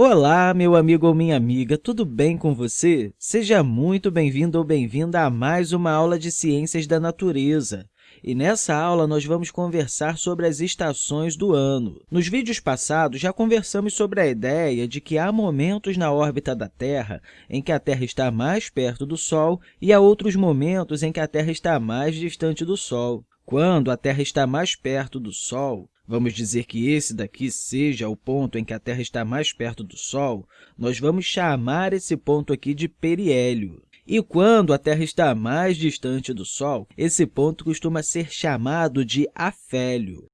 Olá, meu amigo ou minha amiga, tudo bem com você? Seja muito bem-vindo ou bem-vinda a mais uma aula de Ciências da Natureza. E nessa aula, nós vamos conversar sobre as estações do ano. Nos vídeos passados, já conversamos sobre a ideia de que há momentos na órbita da Terra em que a Terra está mais perto do Sol e há outros momentos em que a Terra está mais distante do Sol. Quando a Terra está mais perto do Sol, vamos dizer que esse daqui seja o ponto em que a Terra está mais perto do Sol, nós vamos chamar esse ponto aqui de periélio. E quando a Terra está mais distante do Sol, esse ponto costuma ser chamado de afélio.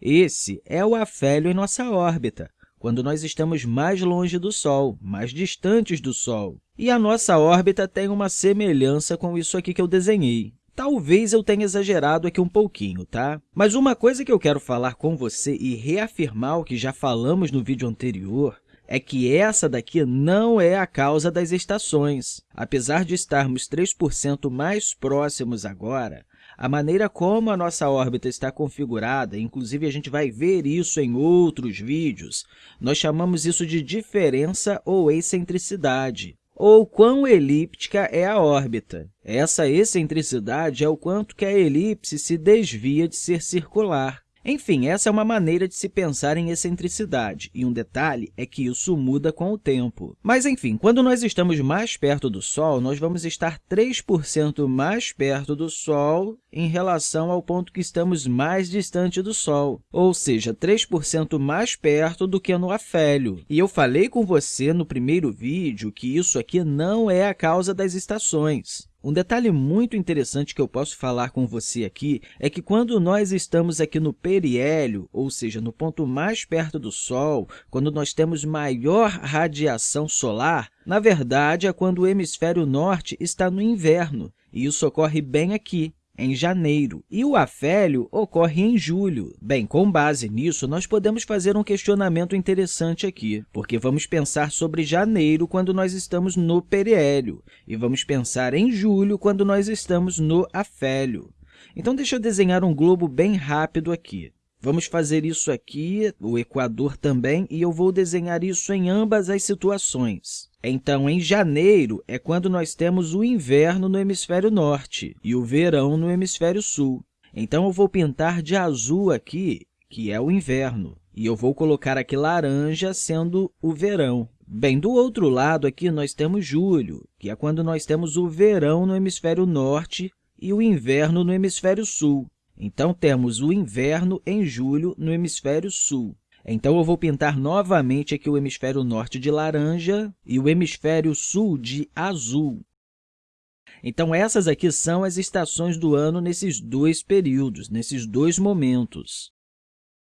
Esse é o afélio em nossa órbita, quando nós estamos mais longe do Sol, mais distantes do Sol. E a nossa órbita tem uma semelhança com isso aqui que eu desenhei. Talvez eu tenha exagerado aqui um pouquinho, tá? Mas uma coisa que eu quero falar com você e reafirmar o que já falamos no vídeo anterior é que essa daqui não é a causa das estações. Apesar de estarmos 3% mais próximos agora, a maneira como a nossa órbita está configurada, inclusive a gente vai ver isso em outros vídeos, nós chamamos isso de diferença ou excentricidade ou quão elíptica é a órbita. Essa excentricidade é o quanto que a elipse se desvia de ser circular. Enfim, essa é uma maneira de se pensar em excentricidade, e um detalhe é que isso muda com o tempo. Mas, enfim, quando nós estamos mais perto do Sol, nós vamos estar 3% mais perto do Sol em relação ao ponto que estamos mais distante do Sol, ou seja, 3% mais perto do que no afélio. E eu falei com você no primeiro vídeo que isso aqui não é a causa das estações. Um detalhe muito interessante que eu posso falar com você aqui é que quando nós estamos aqui no periélio, ou seja, no ponto mais perto do Sol, quando nós temos maior radiação solar, na verdade, é quando o hemisfério norte está no inverno, e isso ocorre bem aqui, em janeiro, e o afélio ocorre em julho. Bem, com base nisso, nós podemos fazer um questionamento interessante aqui, porque vamos pensar sobre janeiro quando nós estamos no periélio, e vamos pensar em julho quando nós estamos no afélio. Então, deixa eu desenhar um globo bem rápido aqui. Vamos fazer isso aqui, o Equador também, e eu vou desenhar isso em ambas as situações. Então, em janeiro é quando nós temos o inverno no hemisfério norte e o verão no hemisfério sul. Então, eu vou pintar de azul aqui, que é o inverno, e eu vou colocar aqui laranja sendo o verão. Bem, do outro lado aqui nós temos julho, que é quando nós temos o verão no hemisfério norte e o inverno no hemisfério sul. Então, temos o inverno em julho no hemisfério sul. Então, eu vou pintar novamente aqui o hemisfério norte de laranja e o hemisfério sul de azul. Então, essas aqui são as estações do ano nesses dois períodos, nesses dois momentos.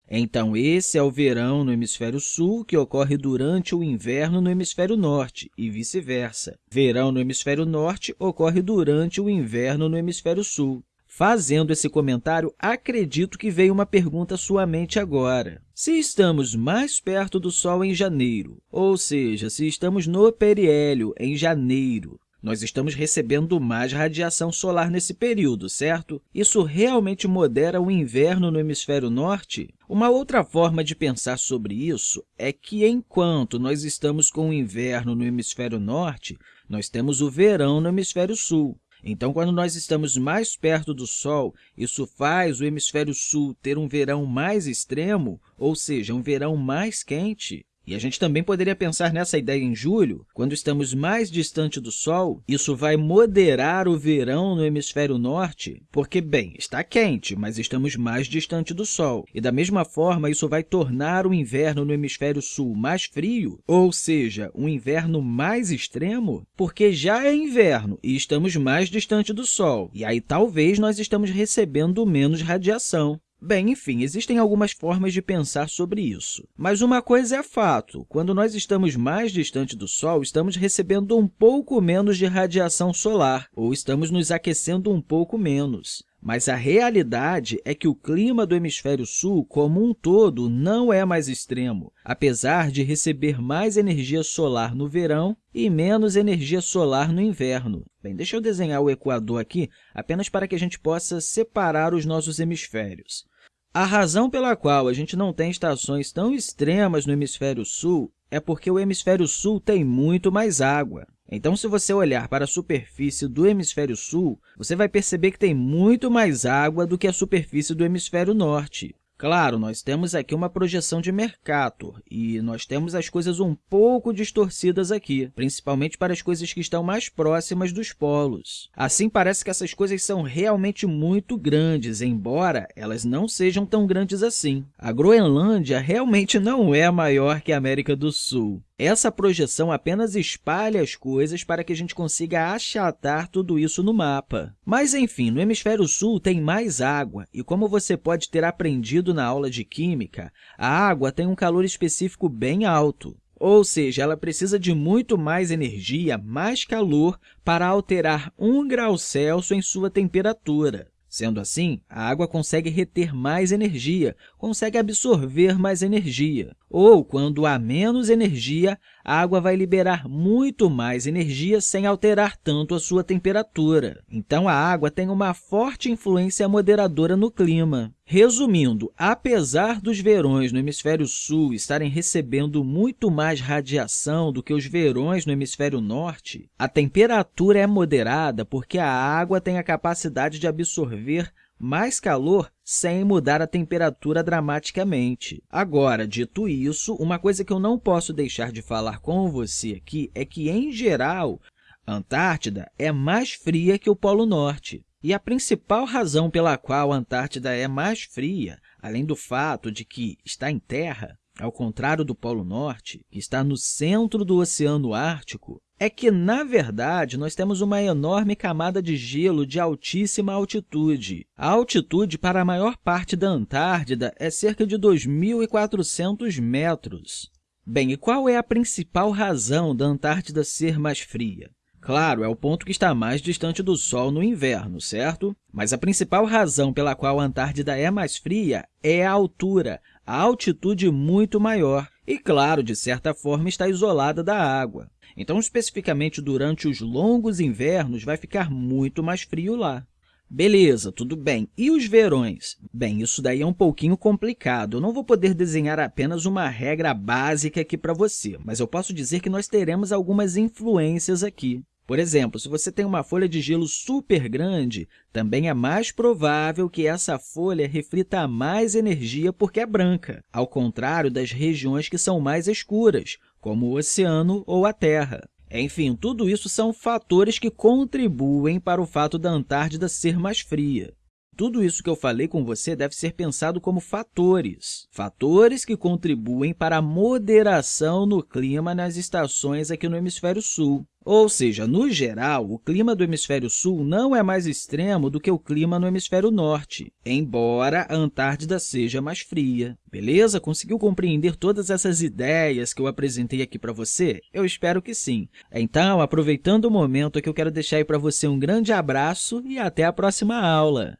Então, esse é o verão no hemisfério sul, que ocorre durante o inverno no hemisfério norte, e vice-versa. Verão no hemisfério norte ocorre durante o inverno no hemisfério sul. Fazendo esse comentário, acredito que veio uma pergunta à sua mente agora. Se estamos mais perto do Sol em janeiro, ou seja, se estamos no periélio em janeiro, nós estamos recebendo mais radiação solar nesse período, certo? Isso realmente modera o inverno no hemisfério norte? Uma outra forma de pensar sobre isso é que, enquanto nós estamos com o inverno no hemisfério norte, nós temos o verão no hemisfério sul. Então, quando nós estamos mais perto do Sol, isso faz o hemisfério sul ter um verão mais extremo, ou seja, um verão mais quente. E a gente também poderia pensar nessa ideia em julho, quando estamos mais distante do Sol, isso vai moderar o verão no hemisfério norte, porque, bem, está quente, mas estamos mais distante do Sol. E, da mesma forma, isso vai tornar o inverno no hemisfério sul mais frio, ou seja, um inverno mais extremo, porque já é inverno e estamos mais distante do Sol. E aí, talvez, nós estamos recebendo menos radiação. Bem, enfim, existem algumas formas de pensar sobre isso. Mas uma coisa é fato, quando nós estamos mais distante do Sol, estamos recebendo um pouco menos de radiação solar, ou estamos nos aquecendo um pouco menos. Mas a realidade é que o clima do hemisfério sul, como um todo, não é mais extremo, apesar de receber mais energia solar no verão e menos energia solar no inverno. Bem, deixa eu desenhar o equador aqui apenas para que a gente possa separar os nossos hemisférios. A razão pela qual a gente não tem estações tão extremas no hemisfério sul é porque o hemisfério sul tem muito mais água. Então, se você olhar para a superfície do hemisfério sul, você vai perceber que tem muito mais água do que a superfície do hemisfério norte. Claro, nós temos aqui uma projeção de Mercator e nós temos as coisas um pouco distorcidas aqui, principalmente para as coisas que estão mais próximas dos polos. Assim, parece que essas coisas são realmente muito grandes, embora elas não sejam tão grandes assim. A Groenlândia realmente não é maior que a América do Sul. Essa projeção apenas espalha as coisas para que a gente consiga achatar tudo isso no mapa. Mas, enfim, no hemisfério sul tem mais água, e como você pode ter aprendido na aula de Química, a água tem um calor específico bem alto. Ou seja, ela precisa de muito mais energia, mais calor, para alterar 1 grau Celsius em sua temperatura. Sendo assim, a água consegue reter mais energia, consegue absorver mais energia. Ou, quando há menos energia, a água vai liberar muito mais energia sem alterar tanto a sua temperatura. Então, a água tem uma forte influência moderadora no clima. Resumindo, apesar dos verões no hemisfério sul estarem recebendo muito mais radiação do que os verões no hemisfério norte, a temperatura é moderada porque a água tem a capacidade de absorver mais calor sem mudar a temperatura dramaticamente. Agora, dito isso, uma coisa que eu não posso deixar de falar com você aqui é que, em geral, a Antártida é mais fria que o Polo Norte. E a principal razão pela qual a Antártida é mais fria, além do fato de que está em terra, ao contrário do Polo Norte, que está no centro do Oceano Ártico, é que, na verdade, nós temos uma enorme camada de gelo de altíssima altitude. A altitude para a maior parte da Antártida é cerca de 2.400 metros. Bem, e qual é a principal razão da Antártida ser mais fria? Claro, é o ponto que está mais distante do Sol no inverno, certo? Mas a principal razão pela qual a Antártida é mais fria é a altura, a altitude muito maior. E, claro, de certa forma, está isolada da água. Então, especificamente durante os longos invernos, vai ficar muito mais frio lá. Beleza, tudo bem. E os verões? Bem, isso daí é um pouquinho complicado. Eu não vou poder desenhar apenas uma regra básica aqui para você, mas eu posso dizer que nós teremos algumas influências aqui. Por exemplo, se você tem uma folha de gelo super grande, também é mais provável que essa folha reflita mais energia porque é branca, ao contrário das regiões que são mais escuras, como o oceano ou a Terra. Enfim, tudo isso são fatores que contribuem para o fato da Antártida ser mais fria. Tudo isso que eu falei com você deve ser pensado como fatores, fatores que contribuem para a moderação no clima nas estações aqui no hemisfério sul. Ou seja, no geral, o clima do hemisfério sul não é mais extremo do que o clima no hemisfério norte, embora a Antártida seja mais fria. Beleza? Conseguiu compreender todas essas ideias que eu apresentei aqui para você? Eu espero que sim. Então, aproveitando o momento, que eu quero deixar para você um grande abraço e até a próxima aula!